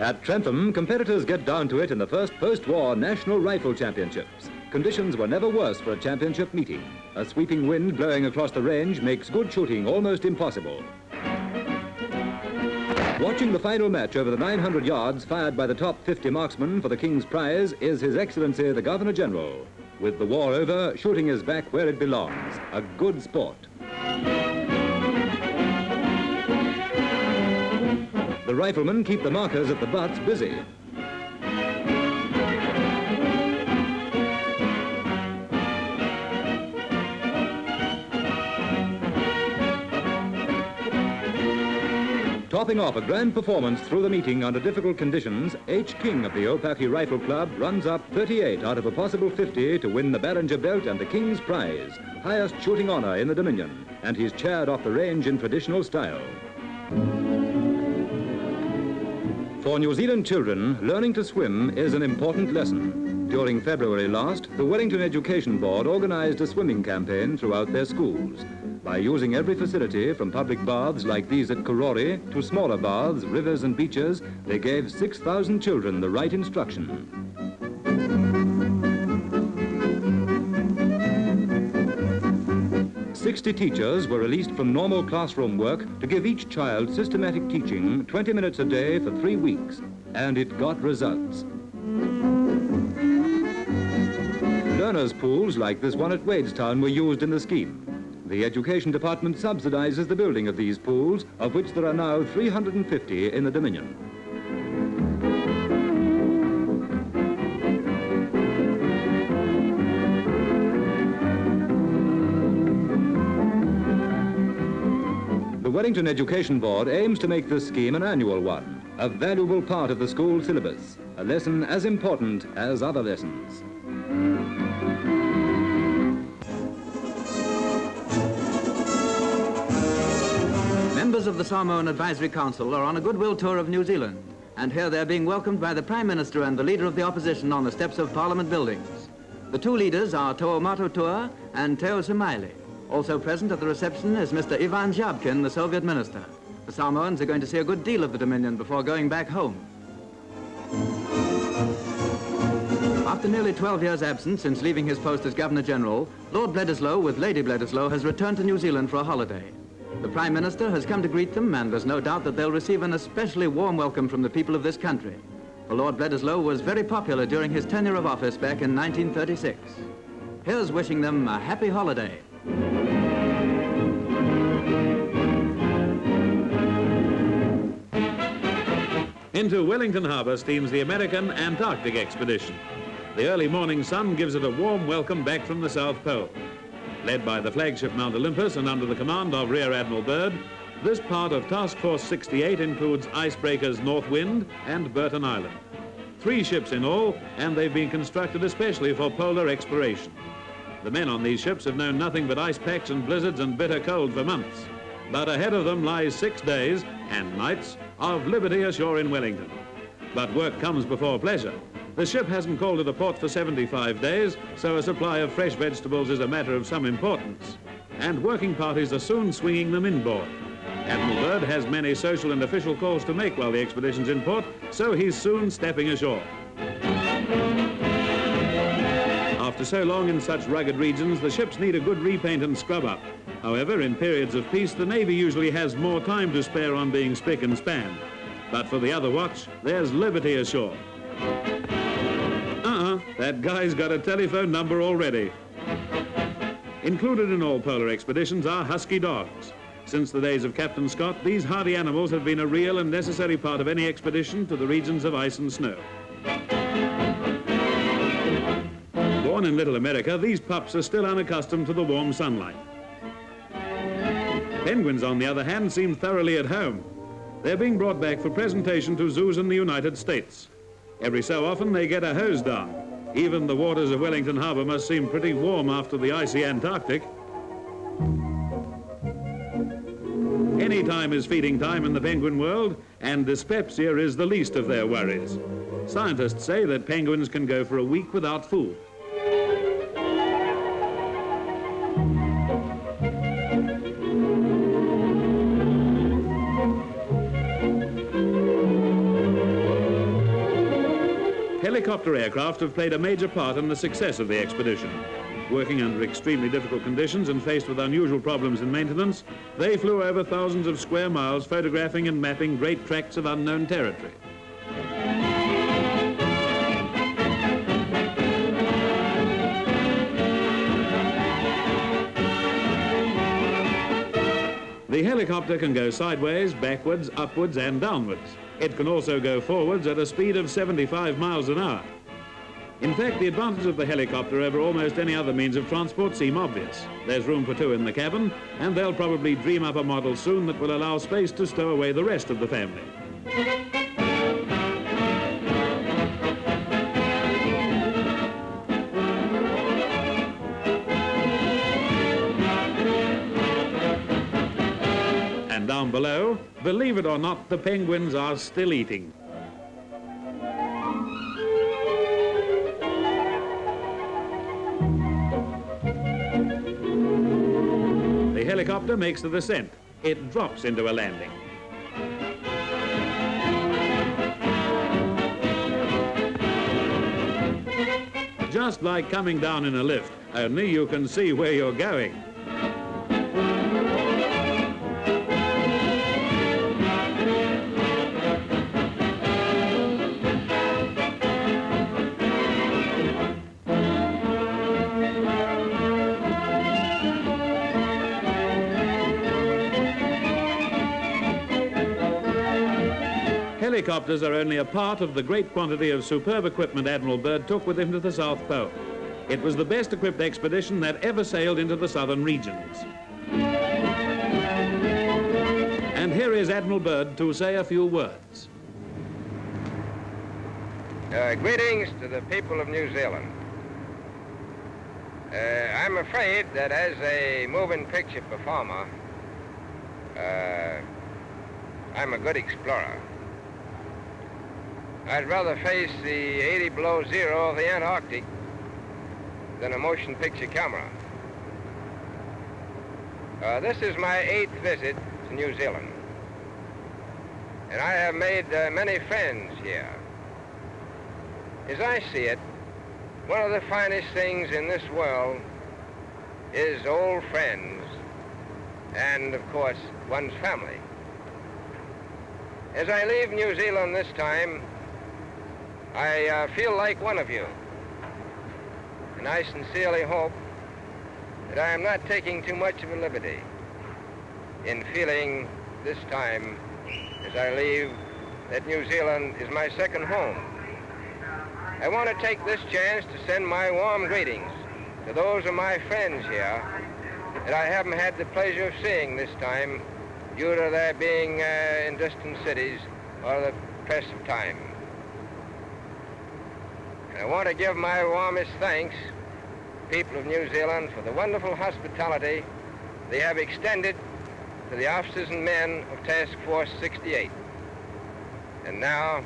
At Trentham, competitors get down to it in the first post-war National Rifle Championships. Conditions were never worse for a championship meeting. A sweeping wind blowing across the range makes good shooting almost impossible. Watching the final match over the 900 yards fired by the top 50 marksmen for the King's Prize is His Excellency the Governor-General. With the war over, shooting is back where it belongs, a good sport. The riflemen keep the markers at the butts busy. Topping off a grand performance through the meeting under difficult conditions, H. King of the Opaki Rifle Club runs up 38 out of a possible 50 to win the Ballinger Belt and the King's Prize, highest shooting honor in the Dominion, and he's chaired off the range in traditional style. For New Zealand children, learning to swim is an important lesson. During February last, the Wellington Education Board organized a swimming campaign throughout their schools. By using every facility from public baths like these at Karori to smaller baths, rivers and beaches, they gave 6,000 children the right instruction. 60 teachers were released from normal classroom work to give each child systematic teaching 20 minutes a day for three weeks, and it got results. Learners' pools like this one at Wadestown were used in the scheme. The Education Department subsidizes the building of these pools, of which there are now 350 in the Dominion. Wellington Education Board aims to make this scheme an annual one, a valuable part of the school syllabus, a lesson as important as other lessons. Members of the Samoan Advisory Council are on a goodwill tour of New Zealand, and here they're being welcomed by the Prime Minister and the Leader of the Opposition on the steps of Parliament buildings. The two leaders are To'o Tua and Teo Samaile. Also present at the reception is Mr. Ivan Zhabkin, the Soviet minister. The Samoans are going to see a good deal of the Dominion before going back home. After nearly 12 years' absence since leaving his post as Governor-General, Lord Bledisloe with Lady Bledisloe has returned to New Zealand for a holiday. The Prime Minister has come to greet them, and there's no doubt that they'll receive an especially warm welcome from the people of this country. For Lord Bledisloe was very popular during his tenure of office back in 1936. Here's wishing them a happy holiday. Into Wellington Harbour steams the American Antarctic expedition. The early morning sun gives it a warm welcome back from the South Pole. Led by the flagship Mount Olympus and under the command of Rear Admiral Byrd, this part of Task Force 68 includes icebreakers Northwind and Burton Island. Three ships in all, and they've been constructed especially for polar exploration. The men on these ships have known nothing but ice packs and blizzards and bitter cold for months. But ahead of them lies six days and nights of liberty ashore in Wellington. But work comes before pleasure. The ship hasn't called at a port for 75 days, so a supply of fresh vegetables is a matter of some importance. And working parties are soon swinging them inboard. Admiral Byrd has many social and official calls to make while the expedition's in port, so he's soon stepping ashore. After so long in such rugged regions, the ships need a good repaint and scrub up. However, in periods of peace, the Navy usually has more time to spare on being spick and span. But for the other watch, there's liberty ashore. Uh-uh, that guy's got a telephone number already. Included in all polar expeditions are husky dogs. Since the days of Captain Scott, these hardy animals have been a real and necessary part of any expedition to the regions of ice and snow. Born in Little America, these pups are still unaccustomed to the warm sunlight. Penguins, on the other hand, seem thoroughly at home. They're being brought back for presentation to zoos in the United States. Every so often they get a hose down. Even the waters of Wellington Harbour must seem pretty warm after the icy Antarctic. Any time is feeding time in the penguin world, and dyspepsia is the least of their worries. Scientists say that penguins can go for a week without food. Helicopter aircraft have played a major part in the success of the expedition. Working under extremely difficult conditions and faced with unusual problems in maintenance, they flew over thousands of square miles photographing and mapping great tracts of unknown territory. Can go sideways, backwards, upwards and downwards. It can also go forwards at a speed of 75 miles an hour. In fact, the advantage of the helicopter over almost any other means of transport seem obvious. There's room for two in the cabin, and they'll probably dream up a model soon that will allow space to stow away the rest of the family. Down below, believe it or not, the penguins are still eating. The helicopter makes the descent. It drops into a landing. Just like coming down in a lift, only you can see where you're going. Helicopters are only a part of the great quantity of superb equipment Admiral Byrd took with him to the South Pole. It was the best equipped expedition that ever sailed into the southern regions. And here is Admiral Byrd to say a few words. Uh, greetings to the people of New Zealand. Uh, I'm afraid that as a moving picture performer, uh, I'm a good explorer. I'd rather face the 80 below zero of the Antarctic than a motion picture camera. Uh, this is my eighth visit to New Zealand. And I have made uh, many friends here. As I see it, one of the finest things in this world is old friends and, of course, one's family. As I leave New Zealand this time, I uh, feel like one of you. And I sincerely hope that I am not taking too much of a liberty in feeling this time as I leave that New Zealand is my second home. I want to take this chance to send my warm greetings to those of my friends here that I haven't had the pleasure of seeing this time due to their being uh, in distant cities or the press of time. I want to give my warmest thanks people of New Zealand for the wonderful hospitality they have extended to the officers and men of Task Force 68. And now,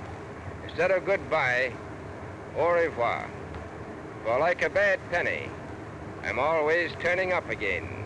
instead of goodbye, au revoir. For like a bad penny, I'm always turning up again.